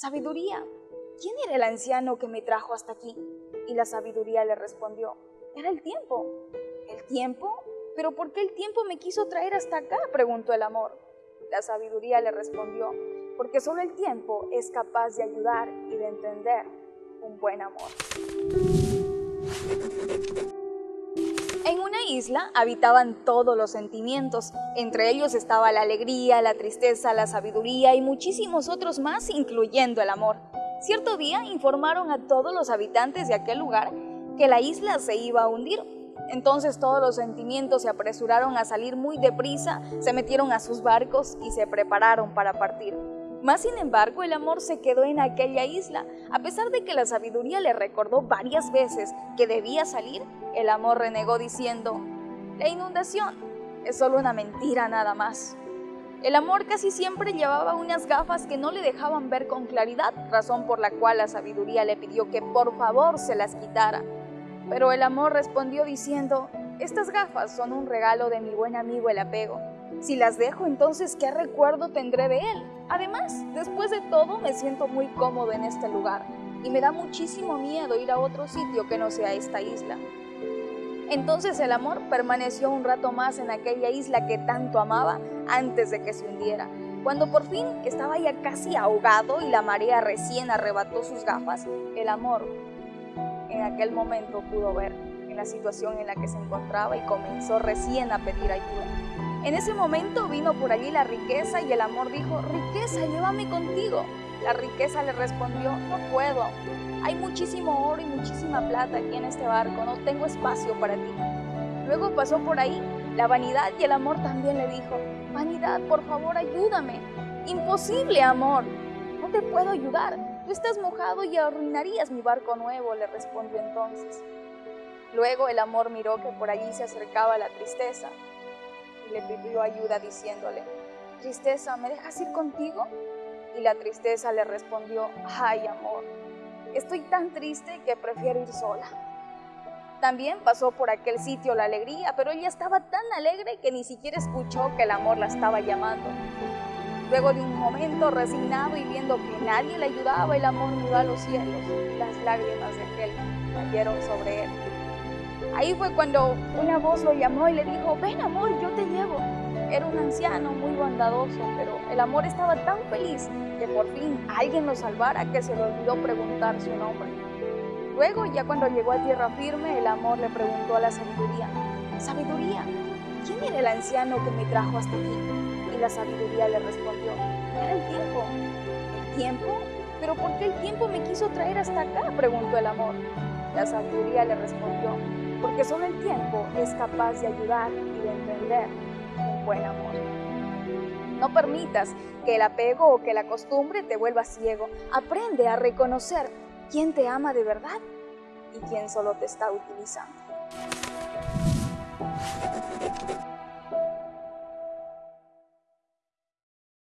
Sabiduría, ¿quién era el anciano que me trajo hasta aquí? Y la sabiduría le respondió, era el tiempo. ¿El tiempo? ¿Pero por qué el tiempo me quiso traer hasta acá? preguntó el amor. La sabiduría le respondió, porque solo el tiempo es capaz de ayudar y de entender un buen amor. Isla habitaban todos los sentimientos, entre ellos estaba la alegría, la tristeza, la sabiduría y muchísimos otros más, incluyendo el amor. Cierto día informaron a todos los habitantes de aquel lugar que la isla se iba a hundir. Entonces todos los sentimientos se apresuraron a salir muy deprisa, se metieron a sus barcos y se prepararon para partir. Más sin embargo, el amor se quedó en aquella isla. A pesar de que la sabiduría le recordó varias veces que debía salir, el amor renegó diciendo, la inundación es solo una mentira nada más. El amor casi siempre llevaba unas gafas que no le dejaban ver con claridad, razón por la cual la sabiduría le pidió que por favor se las quitara. Pero el amor respondió diciendo, estas gafas son un regalo de mi buen amigo el apego. Si las dejo, entonces, ¿qué recuerdo tendré de él? Además, después de todo, me siento muy cómodo en este lugar y me da muchísimo miedo ir a otro sitio que no sea esta isla. Entonces el amor permaneció un rato más en aquella isla que tanto amaba antes de que se hundiera. Cuando por fin estaba ya casi ahogado y la marea recién arrebató sus gafas, el amor en aquel momento pudo ver en la situación en la que se encontraba y comenzó recién a pedir ayuda. En ese momento vino por allí la riqueza y el amor dijo, riqueza, llévame contigo. La riqueza le respondió, no puedo. Hay muchísimo oro y muchísima plata aquí en este barco, no tengo espacio para ti. Luego pasó por ahí la vanidad y el amor también le dijo, vanidad, por favor, ayúdame. Imposible, amor. No te puedo ayudar. Tú estás mojado y arruinarías mi barco nuevo, le respondió entonces. Luego el amor miró que por allí se acercaba la tristeza le pidió ayuda diciéndole, Tristeza, ¿me dejas ir contigo? Y la tristeza le respondió, ay amor, estoy tan triste que prefiero ir sola. También pasó por aquel sitio la alegría, pero ella estaba tan alegre que ni siquiera escuchó que el amor la estaba llamando. Luego de un momento resignado y viendo que nadie le ayudaba, el amor miró a los cielos. Las lágrimas de aquel cayeron sobre él. Ahí fue cuando una voz lo llamó y le dijo, ven amor, yo te llevo. Era un anciano muy bondadoso, pero el amor estaba tan feliz que por fin alguien lo salvara que se le olvidó preguntar su nombre. Luego, ya cuando llegó a tierra firme, el amor le preguntó a la sabiduría, Sabiduría, ¿quién era el anciano que me trajo hasta aquí? Y la sabiduría le respondió, era el tiempo. ¿El tiempo? ¿Pero por qué el tiempo me quiso traer hasta acá? preguntó el amor. La sabiduría le respondió, porque solo el tiempo es capaz de ayudar y de entender buen amor. No permitas que el apego o que la costumbre te vuelva ciego. Aprende a reconocer quién te ama de verdad y quién solo te está utilizando.